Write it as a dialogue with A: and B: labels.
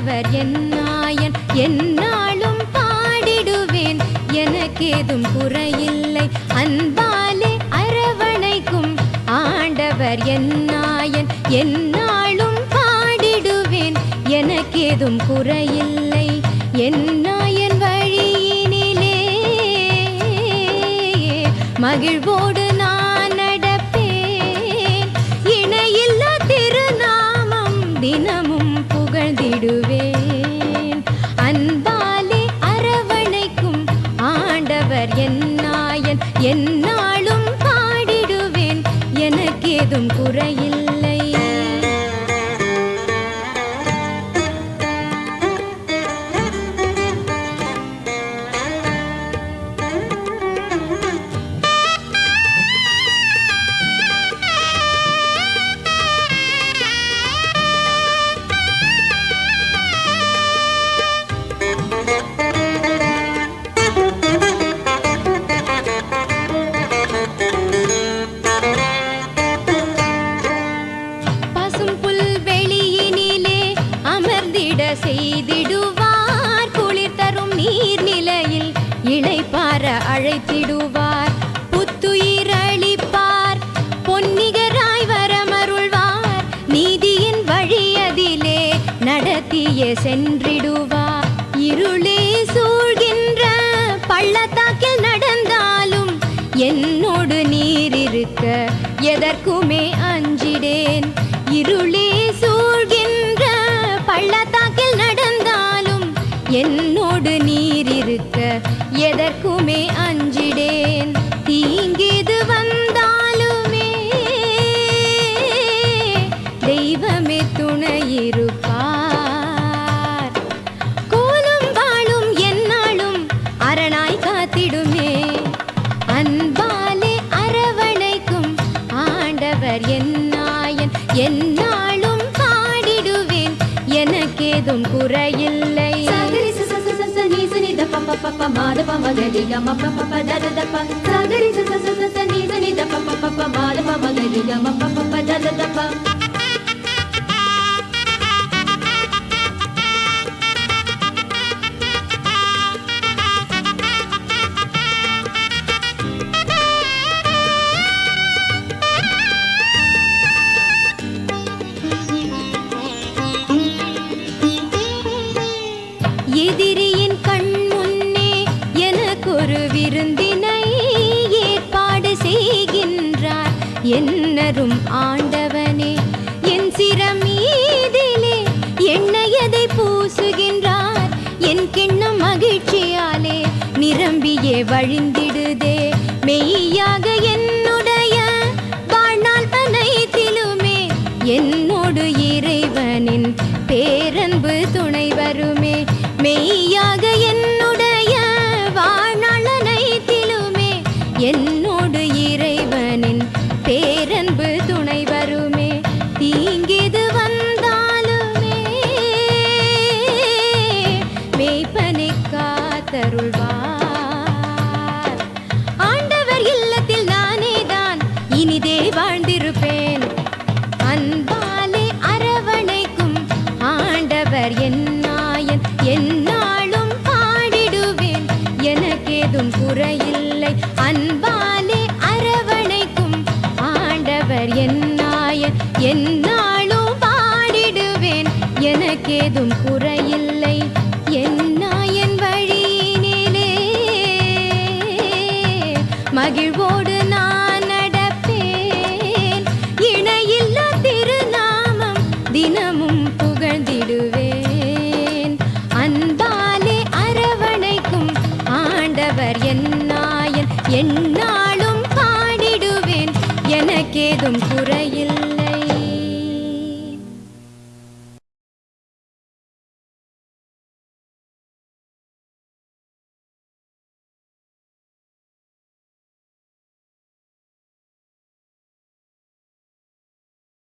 A: ஆண்டவர் என்னாயன் என்னாலும் பாடிடுவேன். எனக்கேதும் குறையில்லை அன்பாலே அரவணைக்கும். ஆண்டவர் என்னாயன் என்னாலும் பாடிடுவேன். எனக்கேதும் குறையில்லை என்னாயன் வழியினிலே. மகிழ்வோடு நான் நடப்பேன். இணையில்லா திருநாமம் தினமும் செய்திடுவார். குளிர் தரும் நீர்நிலையில் இளைப்பார அழைத்திடுவார். புத்துயிர் அளிப்பார். பொன்னிகராய் வரமருள்வார் நீதியின் வழியதிலே நடத்திய சென்றிடுவார். இருளே சூழ்கின்ற பள்ளத்தாக்கில் நடந்தாலும் என்னோடு நீர் இருக்க எதற்குமே என்னோடு நீர் இருக்க எதற்குமே அஞ்சிடேன். தீங்கிது வந்தாலுமே தெய்வமே துணையிருப்பார். கோலும் வாழும் என்னாலும் அரணாய் காத்திடுமே. அன்பாலே அரவணைக்கும் ஆண்டவர் என்னாயன் என்னாலும் பாடிடுவேன். எனக்கேதும் குறையில்லை.
B: ప మాద ప మగలి గమ ప ప ప ద ద ప. సగరి స స స స ని ద ని ద ప ప ప ప మాద ప మగలి గమ ప ప ప
A: ద ద ప. ஒரு விருந்தினை ஏற்பாடு செய்கின்றார். என்னரும் ஆண்டவனே என் சிரமீதிலே எண்ணெயதை பூசுகின்றார்? என் கிண்ணம் மகிழ்ச்சியாலே நிரம்பியே வழிந்திடுதே. மெய்யாக என்னுடைய வாழ்நாள் அனைத்திலுமே என்னோடு இறைவனின் பேரன்பு துணை வருமே. மெய்யாக என் என்னாலும் பாடிடுவேன். எனக்கேதும் குறையில்லை. அன்பாலே அரவணைக்கும். ஆண்டவர் என்னாயன் என்னாலும் பாடிடுவேன். எனக்கேதும் குறையில்லை. என்னாயன் வழியினிலே. மகிழ்வோடு நான் நடப்பேன். இணையில்லா திருநாமம் தினமும் புகழ்ந்திடுவேன். என்னாலும் பாடிடுவேன். எனக்கேதும் குறைய